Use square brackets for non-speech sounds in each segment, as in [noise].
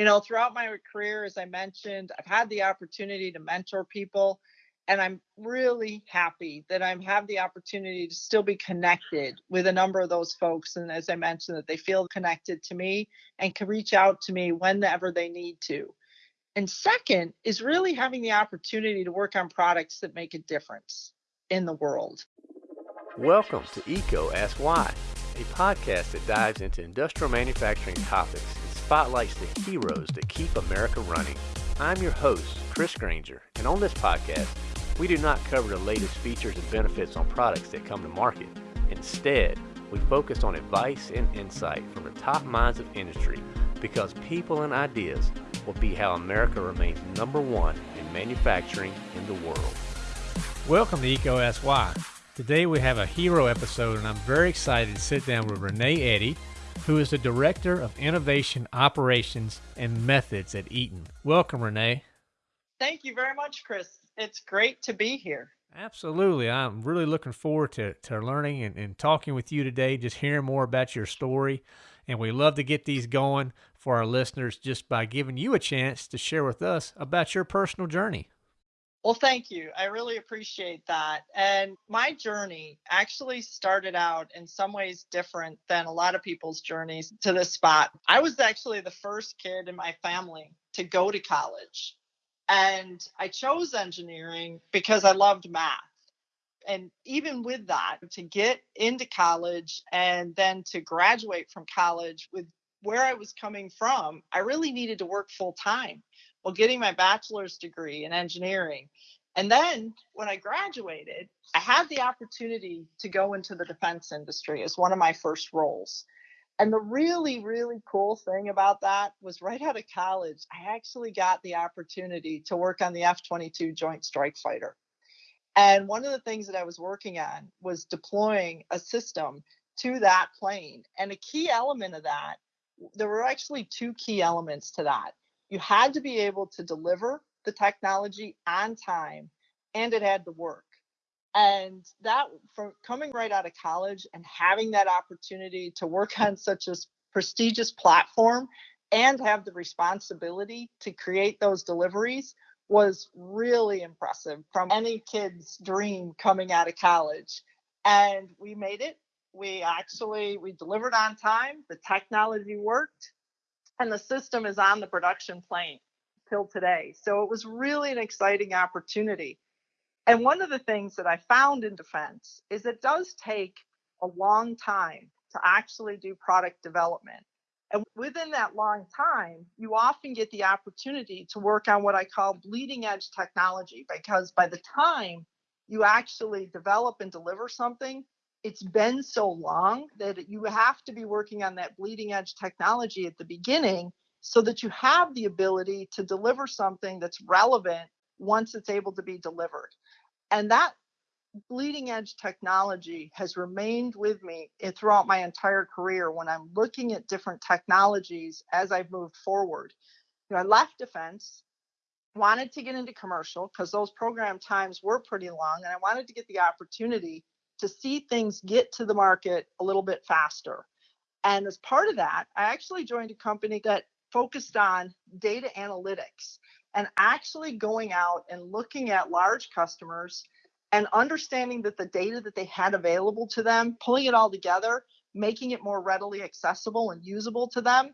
You know, throughout my career, as I mentioned, I've had the opportunity to mentor people and I'm really happy that I have the opportunity to still be connected with a number of those folks. And as I mentioned, that they feel connected to me and can reach out to me whenever they need to. And second is really having the opportunity to work on products that make a difference in the world. Welcome to EECO Ask Why, a podcast that dives into industrial manufacturing topics spotlights the heroes that keep America running. I'm your host, Chris Grainger, and on this podcast, we do not cover the latest features and benefits on products that come to market. Instead, we focus on advice and insight from the top minds of industry because people and ideas will be how America remains number one in manufacturing in the world. Welcome to Why. Today we have a hero episode and I'm very excited to sit down with Renee Eddy, who is the Director of Innovation Operations and Methods at Eaton. Welcome, Renee. Thank you very much, Chris it's great to be here. Absolutely. I'm really looking forward to, to learning and, and talking with you today, just hearing more about your story. And we love to get these going for our listeners just by giving you a chance to share with us about your personal journey. Well, thank you. I really appreciate that. And my journey actually started out in some ways different than a lot of people's journeys to this spot. I was actually the first kid in my family to go to college. And I chose engineering because I loved math. And even with that, to get into college and then to graduate from college with where I was coming from, I really needed to work full time while getting my bachelor's degree in engineering. And then when I graduated, I had the opportunity to go into the defense industry as one of my first roles. And the really, really cool thing about that was right out of college, I actually got the opportunity to work on the F 22 Joint Strike Fighter. And one of the things that I was working on was deploying a system to that plane. And a key element of that, there were actually two key elements to that. You had to be able to deliver the technology on time and it had to work. And that from coming right out of college and having that opportunity to work [laughs] on such a prestigious platform and have the responsibility to create those deliveries was really impressive from any kid's dream coming out of college. And we made it. We actually we delivered on time. The technology worked and the system is on the production plane till today so it was really an exciting opportunity and one of the things that I found in defense is it does take a long time to actually do product development. And within that long time, you often get the opportunity to work on what I call bleeding edge technology because by the time you actually develop and deliver something, it's been so long that you have to be working on that bleeding edge technology at the beginning so that you have the ability to deliver something that's relevant once it's able to be delivered. And that bleeding edge technology has remained with me eh, throughout my entire career when I'm looking at different technologies as I've moved forward. You know, I left defense, wanted to get into commercial because those program times were pretty long, and I wanted to get the opportunity to see things get to the market a little bit faster. And as part of that, I actually joined a company that focused on data analytics and actually going out and looking at large customers and understanding that the data that they had available to them, pulling it all together, making it more readily accessible and usable to them,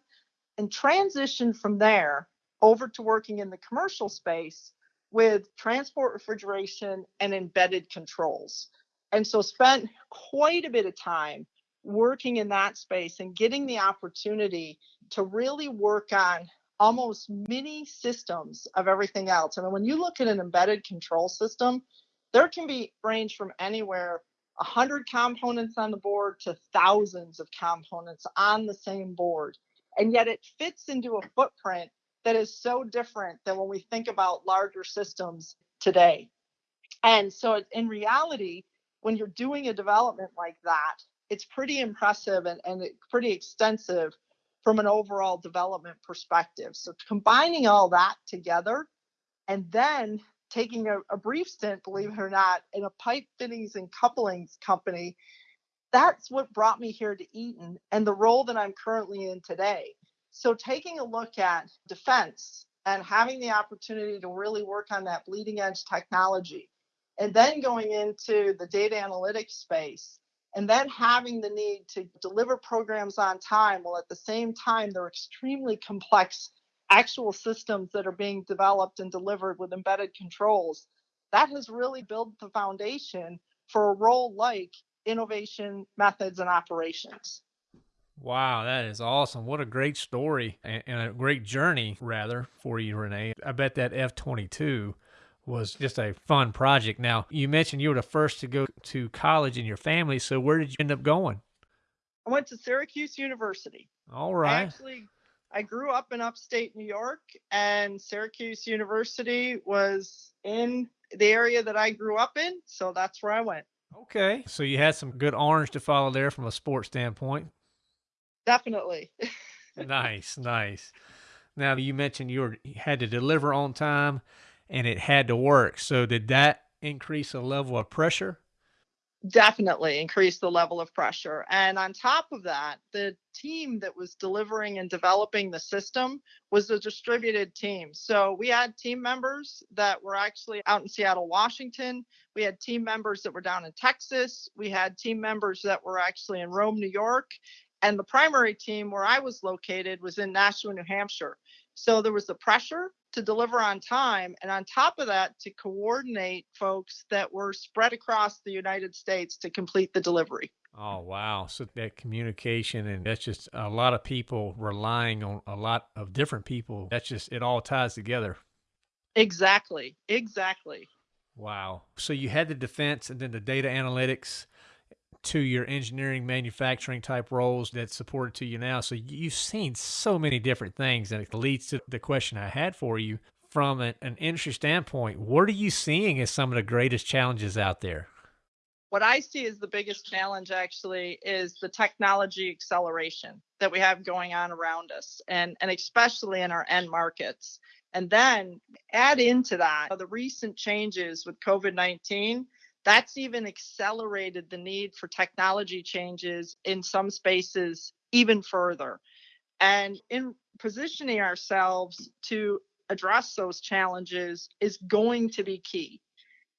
and transition from there over to working in the commercial space with transport refrigeration and embedded controls. And so spent quite a bit of time working in that space and getting the opportunity to really work on almost mini systems of everything else. I mean, when you look at an embedded control system, there can be range from anywhere 100 components on the board to thousands of components on the same board. And yet it fits into a footprint that is so different than when we think about larger systems today. And so in reality, when you're doing a development like that, it's pretty impressive and, and pretty extensive from an overall development perspective. So combining all that together and then taking a, a, brief stint, believe it or not, in a pipe fittings and couplings company, that's what brought me here to Eaton and the role that I'm currently in today. So, taking a look at defense and having the opportunity to really work on that bleeding edge technology, and then going into the data analytics space, and then having the need to deliver programs on time while at the same time they're extremely complex actual systems that are being developed and delivered with embedded controls, that has really built the foundation for a role like innovation methods and operations. Wow, that is awesome. What a great story and, a great journey, rather, for you, Renee. I bet that F 22 was just a fun project. Now, you mentioned you were the first to go to college in your family. So, where did you end up going? I went to Syracuse University. All right. I actually I grew up in upstate New York, and Syracuse University was in the area that I grew up in. So that's where I went. Okay. So you had some good orange to follow there from a sports standpoint. Definitely. [laughs] nice, nice. Now you mentioned you, were, you had to deliver on time and it had to work. So did that increase the level of pressure? definitely increase the level of pressure. And on top of that, the team that was delivering and developing the system was a distributed team. So we had team members that were actually out in Seattle, Washington. We had team members that were down in Texas. We had team members that were actually in Rome, New York. And the primary team where I was located was in Nashua, New Hampshire. So there was the pressure to deliver on time. And on top of that, to coordinate folks that were spread across the United States to complete the delivery. Oh, wow. So that communication, and that's just a lot of people relying on a lot of different people. That's just, it all ties together. Exactly. Exactly. Wow. So you had the defense and then the data analytics to your engineering manufacturing type roles that supported to you now. So you've seen so many different things and it leads to the question I had for you from an, an industry standpoint. What are you seeing as some of the greatest challenges out there? What I see as the biggest challenge actually is the technology acceleration that we have going on around us and, and especially in our end markets. And then add into that the recent changes with COVID 19 that's even accelerated the need for technology changes in some spaces even further. And in positioning ourselves to address those challenges is going to be key.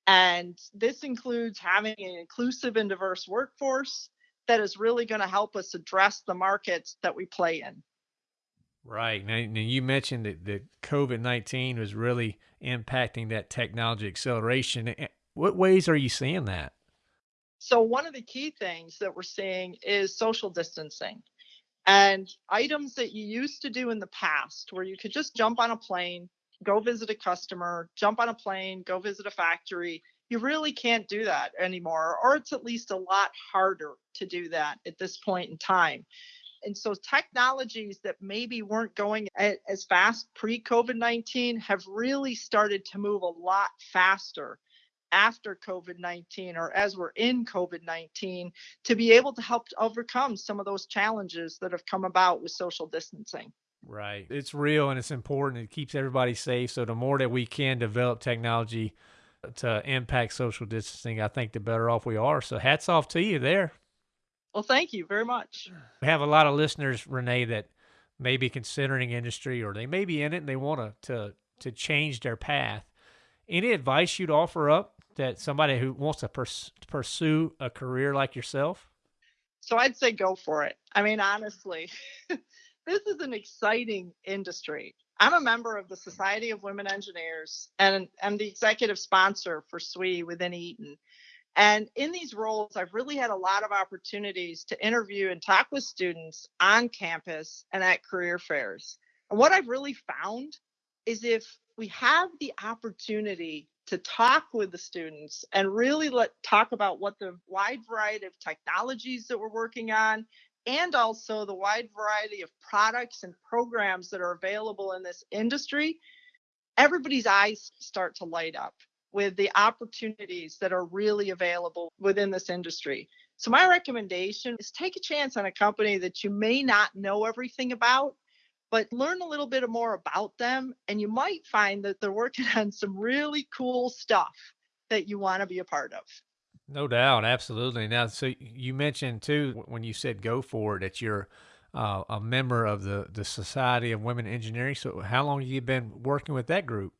And this includes having an inclusive and diverse workforce that is really going to help us address the markets that we play in. Right. Now, now you mentioned that, that COVID 19 was really impacting that technology acceleration. What ways are you seeing that? So, one of the key things that we're seeing is social distancing and items that you used to do in the past where you could just jump on a plane, go visit a customer, jump on a plane, go visit a factory. You really can't do that anymore, or it's at least a lot harder to do that at this point in time. And so, technologies that maybe weren't going as fast pre COVID 19 have really started to move a lot faster after COVID 19 or as we're in COVID 19 to be able to help overcome some of those challenges that have come about with social distancing. Right. It's real and it's important. It keeps everybody safe. So, the more that we can develop technology to impact social distancing, I think the better off we are. So, hats off to you there. Well, thank you very much. We have a lot of listeners, Renee, that may be considering industry or they may be in it and they want to, to, to change their path. Any advice you'd offer up that somebody who wants to pers- pursue a career like yourself? So I'd say go for it. I mean, honestly, [laughs] this is an exciting industry. I'm a member of the Society of Women Engineers and I'm the executive sponsor for SWE within Eaton. And in these roles, I've really had a lot of opportunities to interview and talk with students on campus and at career fairs. And what I've really found is if we have the opportunity to talk with the students and really let talk about what the wide variety of technologies that we're working on and also the wide variety of products and programs that are available in this industry everybody's eyes start to light up with the opportunities that are really available within this industry. So my recommendation is take a chance on a company that you may not know everything about but learn a little bit more about them and you might find that they're working [laughs] on some really cool stuff that you want to be a part of. No doubt, absolutely. Now, so you mentioned too when you said go for it that you're uh, a member of the, the Society of Women Engineering. So, how long have you been working with that group?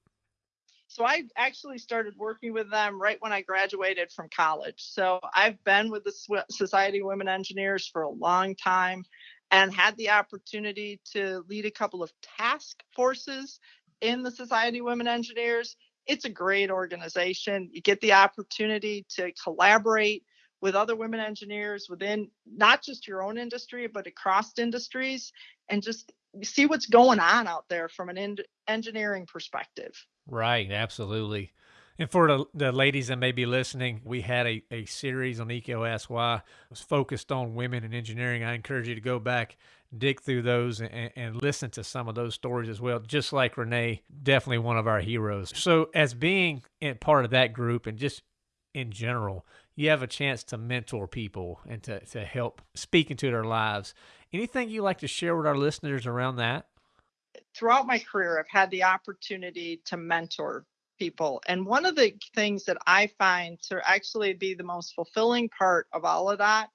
So, I actually started working with them right when I graduated from college. So, I've been with the Society of Women Engineers for a long time and had the opportunity to lead a couple of task forces in the Society of Women Engineers. It's a great organization. You get the opportunity to collaborate with other women engineers within not just your own industry, but across industries, and just see what's going on out there from an en- engineering perspective. Right, absolutely. And for the, the ladies that may be listening, we had a, a series on Why. It was focused on women in engineering. I encourage you to go back, dig through those, and, and listen to some of those stories as well. Just like Renee, definitely one of our heroes. So, as being in part of that group and just in general, you have a chance to mentor people and to, to help speak into their lives. Anything you like to share with our listeners around that? Throughout my career, I've had the opportunity to mentor people. And one of the things that I find to actually be the most fulfilling part of all of that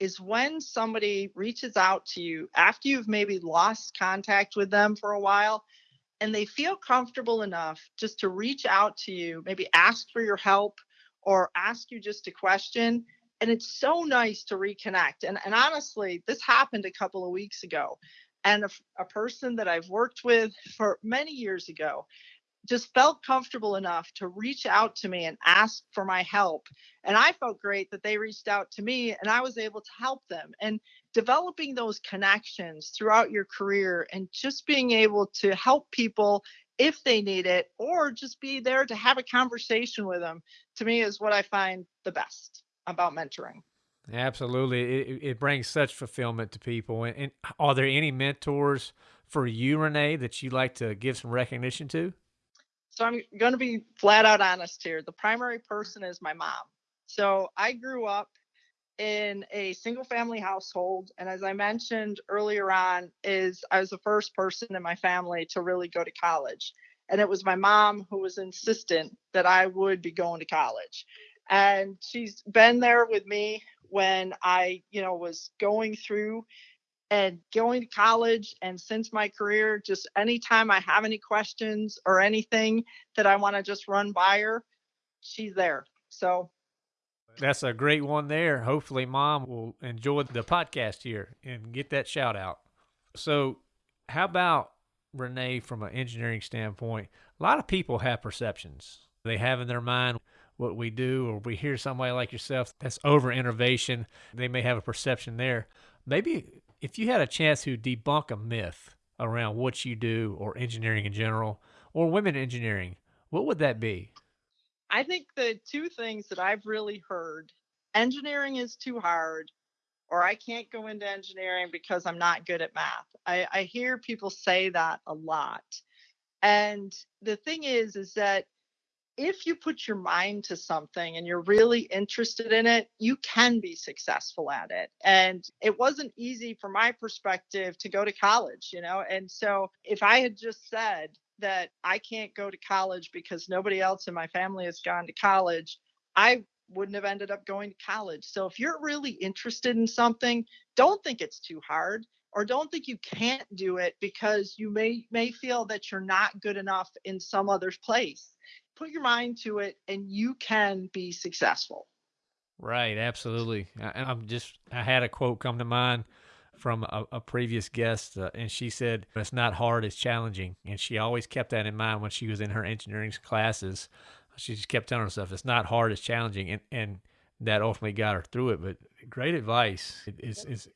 is when somebody reaches out to you after you've maybe lost contact with them for a while and they feel comfortable enough just to reach out to you, maybe ask for your help or ask you just a question. And it's so nice to reconnect. And, and honestly, this happened a couple of weeks ago. And a, a person that I've worked with for many years ago just felt comfortable enough to reach out to me and ask for my help. And I felt great that they reached out to me and I was able to help them. And developing those connections throughout your career and just being able to help people if they need it or just be there to have a conversation with them to me is what I find the best about mentoring. Absolutely. It, it brings such fulfillment to people. And, and are there any mentors for you, Renee, that you like to give some recognition to? So I'm going to be flat out honest here. The primary person is my mom. So I grew up in a single family household and as I mentioned earlier on is I was the first person in my family to really go to college. And it was my mom who was insistent that I would be going to college. And she's been there with me when I, you know, was going through and going to college and since my career just anytime i have any questions or anything that i want to just run by her she's there. So that's a great one there. Hopefully mom will enjoy the podcast here and get that shout out. So how about renee from an engineering standpoint? A lot of people have perceptions. They have in their mind what we do or we hear somebody like yourself that's over innovation they may have a perception there. Maybe if you had a chance to debunk a myth around what you do or engineering in general or women engineering, what would that be? I think the two things that I've really heard engineering is too hard, or I can't go into engineering because I'm not good at math. I, I hear people say that a lot. And the thing is, is that if you put your mind to something and you're really interested in it, you can be successful at it. And it wasn't easy from my perspective to go to college, you know? And so if I had just said that I can't go to college because nobody else in my family has gone to college, I wouldn't have ended up going to college. So if you're really interested in something, don't think it's too hard or don't think you can't do it because you may may feel that you're not good enough in some other place put your mind to it and you can be successful. Right, absolutely. I, I'm just, I had a quote come to mind from a, a previous guest, uh, and she said, It's not hard, it's challenging. And she always kept that in mind when she was in her engineering classes. She just kept telling herself, It's not hard, it's challenging. And, and that ultimately got her through it. But great advice is, is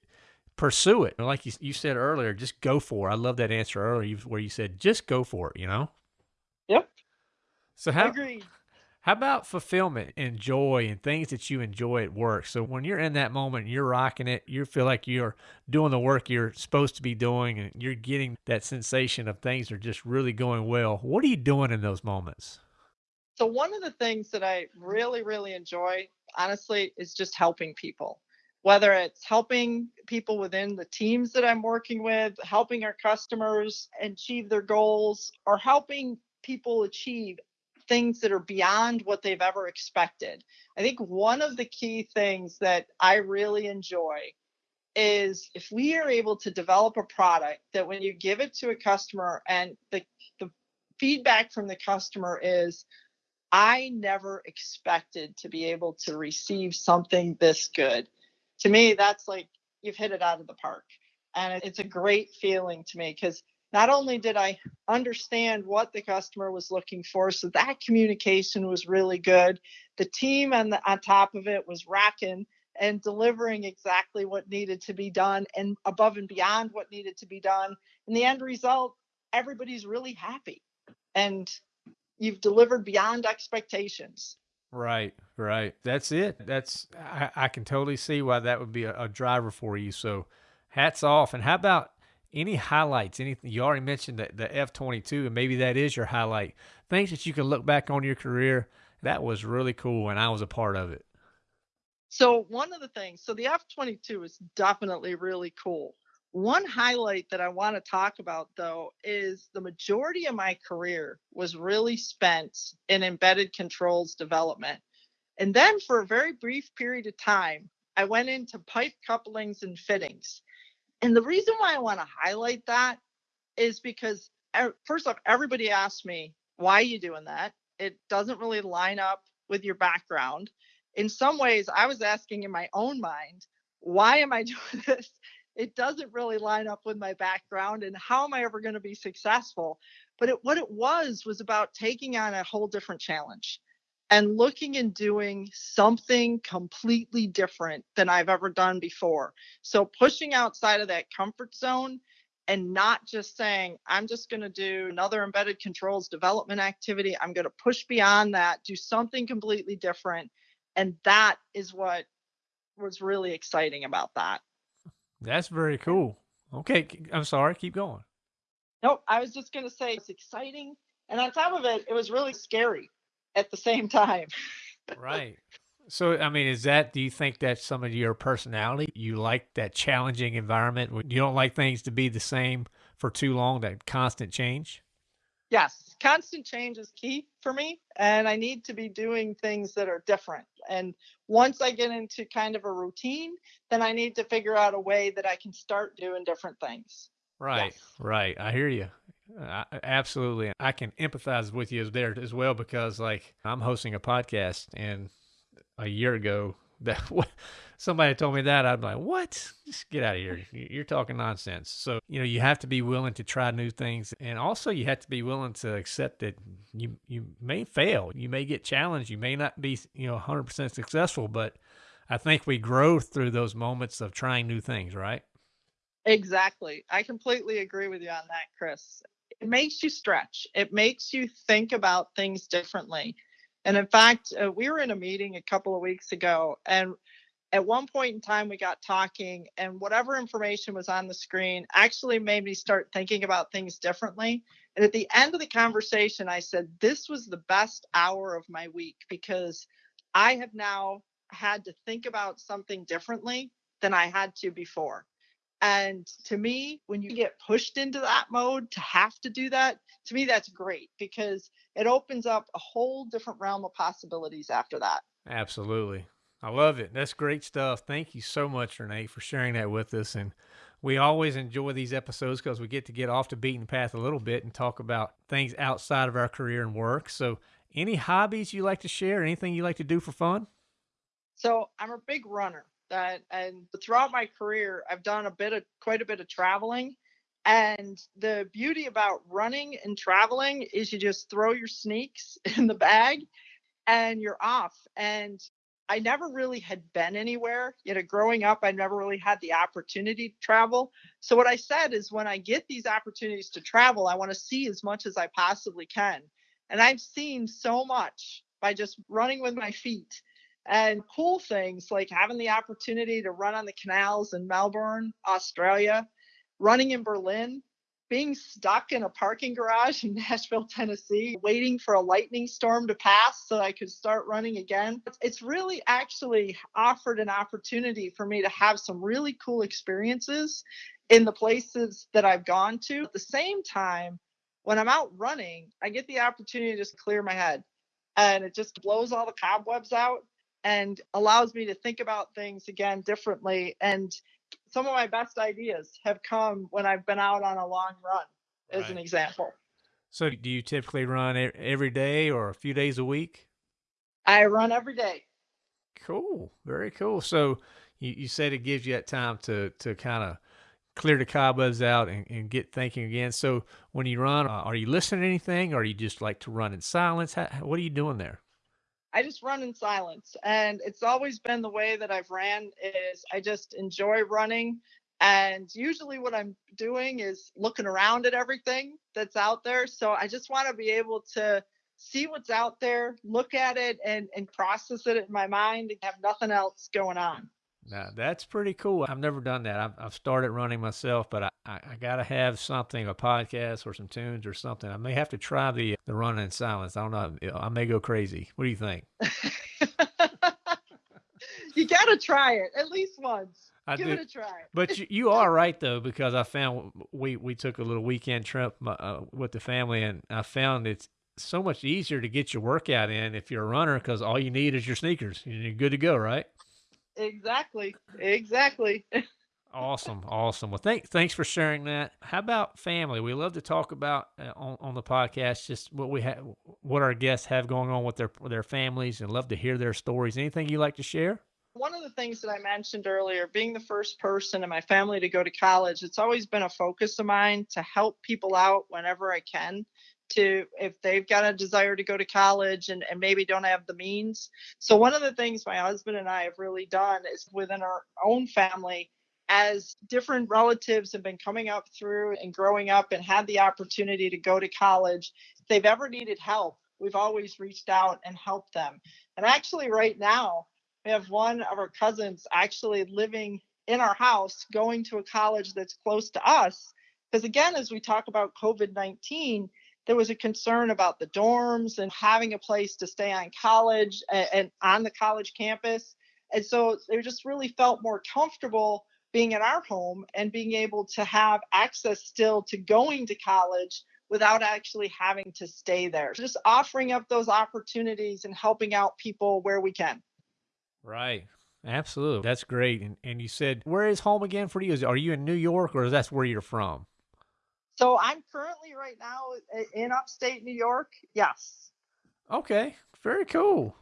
pursue it. Like you, you said earlier, just go for it. I love that answer earlier where you said, Just go for it, you know? So how How about fulfillment and joy and things that you enjoy at work? So when you're in that moment, you're rocking it, you feel like you're doing the work you're supposed to be doing and you're getting that sensation of things are just really going well. What are you doing in those moments? So one of the things that I really really enjoy, honestly, is just helping people. Whether it's helping people within the teams that I'm working with, helping our customers achieve their goals, or helping people achieve things that are beyond what they've ever expected. I think one of the key things that I really enjoy is if we are able to develop a product that when you give it to a customer and the, the feedback from the customer is, I never expected to be able to receive something this good. To me, that's like you've hit it out of the park. And it's a great feeling to me because not only did I understand what the customer was looking for, so that communication was really good. The team on the on top of it was racking and delivering exactly what needed to be done and above and beyond what needed to be done. And the end result, everybody's really happy. And you've delivered beyond expectations. Right, right. That's it. That's I, I can totally see why that would be a, a driver for you. So hats off. And how about any highlights? Anything you already mentioned that the F twenty two, and maybe that is your highlight. Things that you can look back on your career. That was really cool, and I was a part of it. So one of the things, so the F twenty two is definitely really cool. One highlight that I want to talk about though is the majority of my career was really spent in embedded controls development. And then for a very brief period of time, I went into pipe couplings and fittings. And the reason why I want to highlight that is because first off, everybody asked me, why are you doing that? It doesn't really line up with your background. In some ways, I was asking in my own mind, why am I [laughs] doing this? It doesn't really line up with my background and how am I ever going to be successful? But it, what it was was about taking on a whole different challenge and looking and doing something completely different than I've ever done before. So pushing outside of that comfort zone and not just saying, I'm just going to do another embedded controls development activity. I'm going to push beyond that, do something completely different. And that is what was really exciting about that. That's very cool. Okay. I'm sorry. Keep going. Nope. I was just going to say it's exciting. And on top of it, it was really scary at the same time. right. So, I mean, is that, do you think that's some of your personality? You like that challenging environment? You don't like things to be the same for too long, that constant change? Yes, constant change is key for me. And I need to be doing things that are different. And once I get into kind of a routine, then I need to figure out a way that I can start doing different things. Right, yes. right. I hear you. Uh, absolutely. I can empathize with you there as well because, like, I'm hosting a podcast, and a year ago, [laughs] that somebody told me that, I'd be like, "What? Just get out of here! You're talking nonsense." So, you know, you have to be willing to try new things, and also you have to be willing to accept that you you may fail, you may get challenged, you may not be, you know, 100% successful, but I think we grow through those moments of trying new things, right? Exactly. I completely agree with you on that, Chris it makes you stretch. It makes you think about things differently. And in fact, uh, we were in a meeting a couple of weeks ago, and at one point in time, we got talking, and whatever information was on the screen actually made me start thinking about things differently. And at the end of the conversation, I said, This was the best hour of my week because I have now had to think about something differently than I had to before. And to me, when you get pushed into that mode to have to do that, to me, that's great because it opens up a whole different realm of possibilities after that. Absolutely. I love it. That's great stuff. Thank you so much, Renee, for sharing that with us. And we always enjoy these episodes because we get to get off the beaten path a little bit and talk about things outside of our career and work. So, any hobbies you like to share? Anything you like to do for fun? So, I'm a big runner that and throughout my career I've done a bit of quite a bit of traveling and the beauty about running and traveling is you just throw your sneaks [laughs] in the bag and you're off and I never really had been anywhere. You know, growing up, I never really had the opportunity to travel. So, what I said is, when I get these opportunities to travel, I want to see as much as I possibly can. And I've seen so much by just running with my feet and cool things like having the opportunity to run on the canals in Melbourne, Australia, running in Berlin, being stuck in a parking garage in [laughs] Nashville, Tennessee, waiting for a lightning storm to pass so I could start running again. It's really actually offered an opportunity for me to have some really cool experiences in the places that I've gone to. At the same time, when I'm out running, I get the opportunity to just clear my head and it just blows all the cobwebs out and allows me to think about things again differently and some of my best ideas have come when I've been out on a long run, as an example. So do you typically run every day or a few days a week? I run every day. Cool. Very cool. So you, you said it gives you that time to, to kind of clear the cobwebs out and, and get thinking again. So when you run, uh, are you listening to anything or are you just like to run in silence? How, what are you doing there? I just run in silence. And it's always been the way that I've ran is I just enjoy running. And usually what I'm doing is looking around at everything that's out there. So I just want to be able to see what's out there, look at it and, and process it in my mind and have nothing else going on. Now that's pretty cool. I've never done that. I've, I've started running myself, but I, I, I got to have something, a podcast or some tunes or something. I may have to try the the running in silence. I don't know. I may go crazy. What do you think? [laughs] you got to try it at least once. I Give do. it a try. But you, you are right though, because I found we we took a little weekend trip uh, with the family, and I found it's so much easier to get your workout in if you're a runner because all you need is your sneakers. and You're good to go, right? Exactly. Exactly. [laughs] Awesome, awesome. Well, thank, thanks for sharing that. How about family? We love to talk about uh, on, on the podcast just what we have, what our guests have going on with their their families, and love to hear their stories. Anything you like to share? One of the things that I mentioned earlier, being the first person in my family to go to college, it's always been a focus of mine to help people out whenever I can. To if they've got a desire to go to college and, and maybe don't have the means. So, one of the things my husband and I have really done is within our own family, as different relatives have been coming up through and growing up and had the opportunity to go to college, if they've ever needed help, we've always reached out and helped them. And actually, right now, we have one of our cousins actually living in our house going to a college that's close to us because again as we talk about covid-19 there was a concern about the dorms and having a place to stay on college and, and on the college campus and so they just really felt more comfortable being in our home and being able to have access still to going to college without actually having to stay there just offering up those opportunities and helping out people where we can Right. Absolutely. That's great. And and you said where is home again for you? Is are you in New York or is that where you're from? So I'm currently right now in upstate New York. Yes. Okay. Very cool.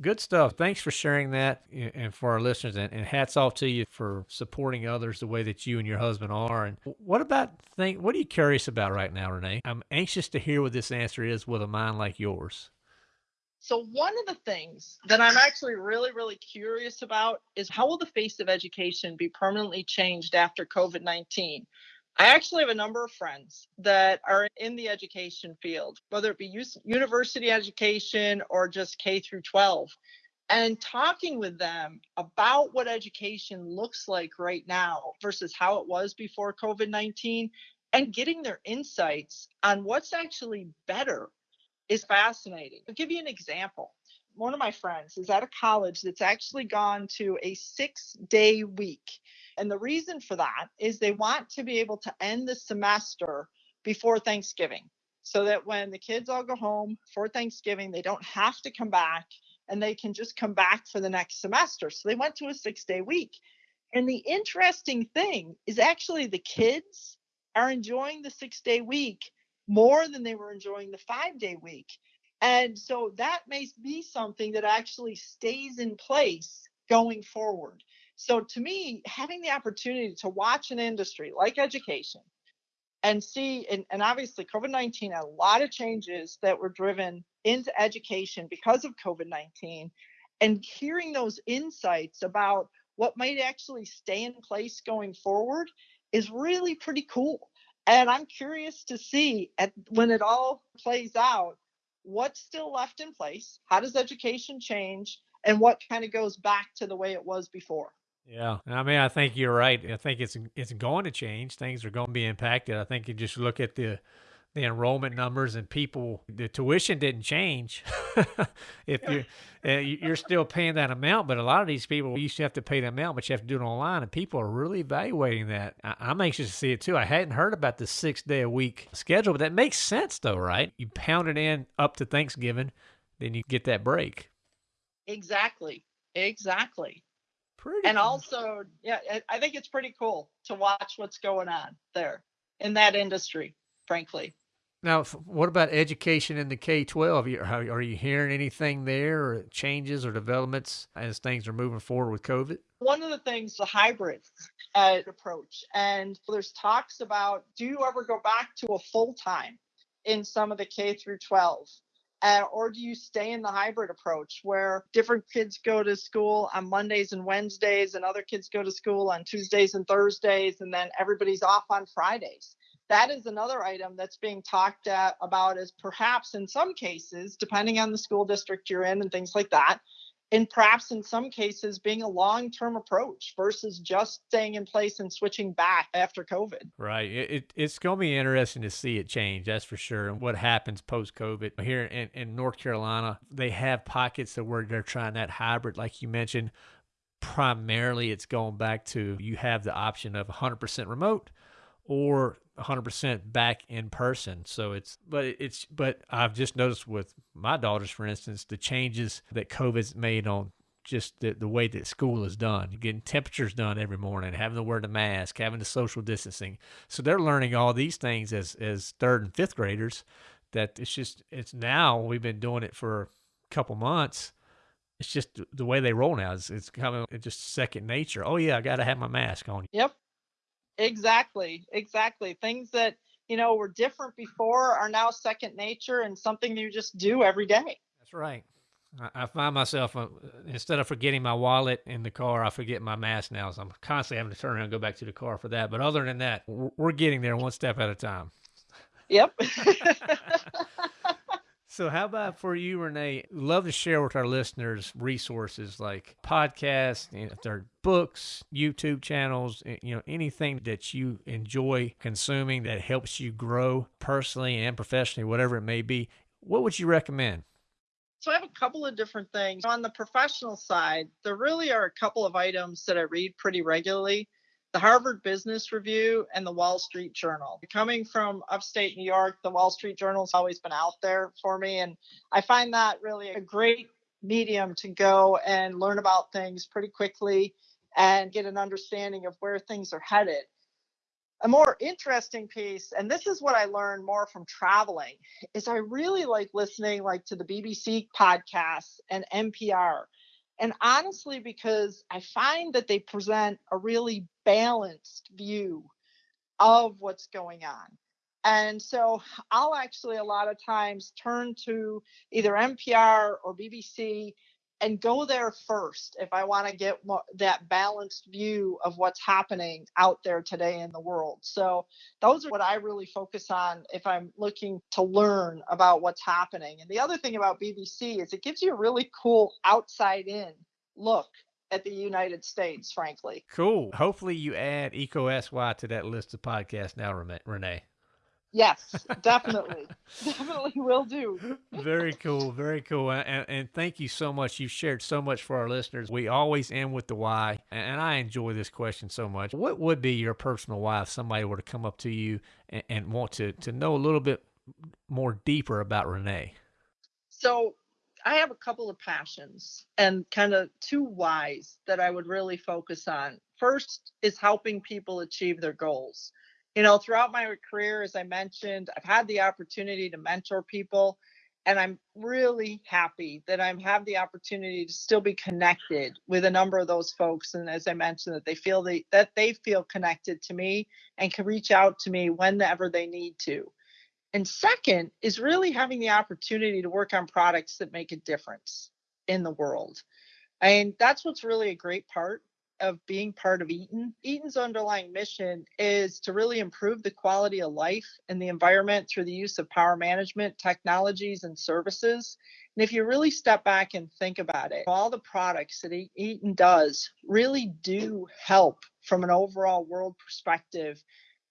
Good stuff. Thanks for sharing that and for our listeners and, and hats off to you for supporting others the way that you and your husband are. And what about think what are you curious about right now, Renee? I'm anxious to hear what this answer is with a mind like yours. So one of the things that I'm actually really, really curious about is how will the face of education be permanently changed after COVID-19? I actually have a number of friends that are in the education field, whether it be university education or just K through 12. And talking with them about what education looks like right now versus how it was before COVID 19 and getting their insights on what's actually better is fascinating. I'll give you an example. One of my friends is at a college that's actually gone to a six day week. And the reason for that is they want to be able to end the semester before Thanksgiving so that when the kids all go home for Thanksgiving, they don't have to come back and they can just come back for the next semester. So they went to a six day week. And the interesting thing is actually the kids are enjoying the six day week more than they were enjoying the five day week. And so that may be something that actually stays in place going forward. So to me, having the opportunity to watch an industry like education and see, and, and obviously COVID 19 had a lot of changes that were driven into education because of COVID 19, and hearing those insights about what might actually stay in place going forward is really pretty cool. And I'm curious to see at, when it all plays out, what's still left in place? How does education change? And what kind of goes back to the way it was before? Yeah, I mean, I think you're right. I think it's it's going to change. Things are going to be impacted. I think you just look at the the enrollment numbers and people. The tuition didn't change. [laughs] if you're uh, you- you're still paying that amount, but a lot of these people used to have to pay the amount, but you have to do it online, and people are really evaluating that. I, I'm anxious to see it too. I hadn't heard about the six day a week schedule, but that makes sense though, right? You pound it in up to Thanksgiving, then you get that break. Exactly. Exactly. Pretty and cool. also, yeah, I think it's pretty cool to watch what's going on there in that industry, frankly. Now, what about education in the K 12? Are you hearing anything there, or changes or developments as things are moving forward with COVID? One of the things, the hybrid uh, approach, and there's talks about do you ever go back to a full time in some of the K through 12? Uh, or do you stay in the hybrid approach where different kids go to school on Mondays and Wednesdays and other kids go to school on Tuesdays and Thursdays and then everybody's off on Fridays? That is another item that's being talked at, about as perhaps in some cases, depending on the school district you're in and things like that, and perhaps in some cases being a long-term approach versus just staying in place and switching back after COVID. Right. It, it it's going to be interesting to see it change. That's for sure. And what happens post-COVID here in, in North Carolina, they have pockets of where they're trying that hybrid, like you mentioned. Primarily, it's going back to you have the option of 100% remote or 100% back in person. So it's, but it's, but I've just noticed with my daughters, for instance, the changes that COVID's made on just the, the way that school is done, getting temperatures done every morning, having to wear the mask, having the social distancing. So they're learning all these things as, as third and fifth graders that it's just, it's now we've been doing it for a couple months. It's just the way they roll now. It's, it's kind of just second nature. Oh yeah, I got to have my mask on. Yep. Exactly, exactly. Things that you know were different before are now second nature and something you just do every day. That's right. I, find myself uh, instead of forgetting my wallet in the car, I forget my mask now. So I'm constantly having to turn around and go back to the car for that. But other than that, we're getting there one step at a time. Yep. [laughs] [laughs] So, how about for you, Renee? Love to share with our listeners resources like podcasts, if they're books, YouTube channels, eh, you know, anything that you enjoy consuming that helps you grow personally and professionally, whatever it may be. What would you recommend? So, I have a couple of different things. On the professional side, there really are a couple of items that I read pretty regularly the Harvard Business Review, and the Wall Street Journal. Coming from upstate New York, the Wall Street Journal's always been out there for me. And I find that really a great medium to go and learn about things pretty quickly and get an understanding of where things are headed. A more interesting piece, and this is what I learned more from traveling, is I really like listening like to the BBC podcasts and NPR and honestly, because I find that they present a really balanced view of what's going on. And so I'll actually a lot of times turn to either NPR or BBC and go there first if I want to get more, that balanced view of what's happening out there today in the world. So those are what I really focus on if I'm looking to learn about what's happening. And the other thing about BBC is it gives you a really cool outside in look at the United States, frankly. Cool. Hopefully you add EECO SY to that list of podcasts now, Renee. Yes, definitely. [laughs] definitely will do. very cool. Very cool. And, and, thank you so much. You've shared so much for our listeners. We always end with the why. And I enjoy this question so much. What would be your personal why if somebody were to come up to you and, and want to, to know a little bit more deeper about Renee? So I have a couple of passions and kind of two whys that I would really focus on. First is helping people achieve their goals you know, throughout my career, as I mentioned, I've had the opportunity to mentor people. And I'm really happy that I have the opportunity to still be connected with a number of those folks. And as I mentioned, that they feel they, that they feel connected to me and can reach out to me whenever they need to. And second is really having the opportunity to work on products that make a difference in the world. And that's what's really a great part of being part of Eaton. Eaton's underlying mission is to really improve the quality of life and the environment through the use of power management technologies and services. And if you really step back and think about it, all the products that Eaton does really do help from an overall world perspective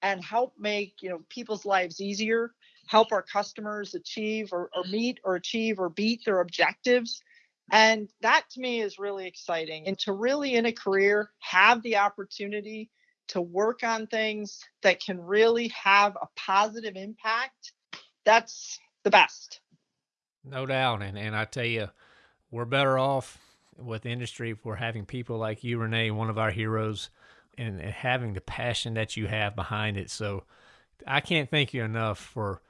and help make you know people's lives easier help our customers achieve or, or meet or achieve or beat their objectives and that to me is really exciting. And to really in a career have the opportunity to work on things that can really have a positive impact, that's the best. No doubt. And, and I tell you, we're better off with industry for having people like you, Renee, one of our heroes, and, and having the passion that you have behind it. So I can't thank you enough for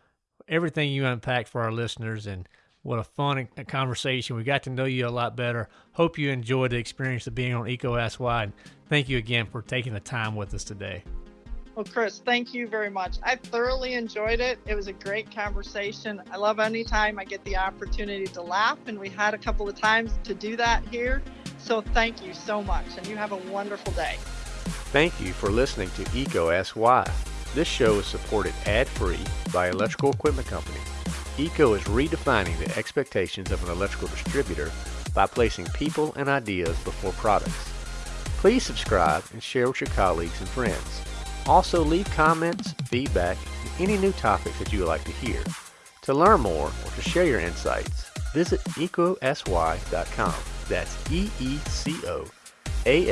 everything you unpacked for our listeners and what a fun conversation. We got to know you a lot better. Hope you enjoyed the experience of being on EECO Ask Why. And thank you again for taking the time with us today. Well, Chris, thank you very much. I thoroughly enjoyed it. It was a great conversation. I love any time I get the opportunity to laugh, and we had a couple of times to do that here. So thank you so much, and you have a wonderful day. Thank you for listening to EECO Ask Why. This show is supported ad-free by Electrical Equipment Company. EECO is redefining the expectations of an electrical distributor by placing people and ideas before products. Please subscribe and share with your colleagues and friends. Also, leave comments, feedback, and any new topics that you would like to hear. To learn more or to share your insights, visit eecoaskwhy.com. That's E E C O A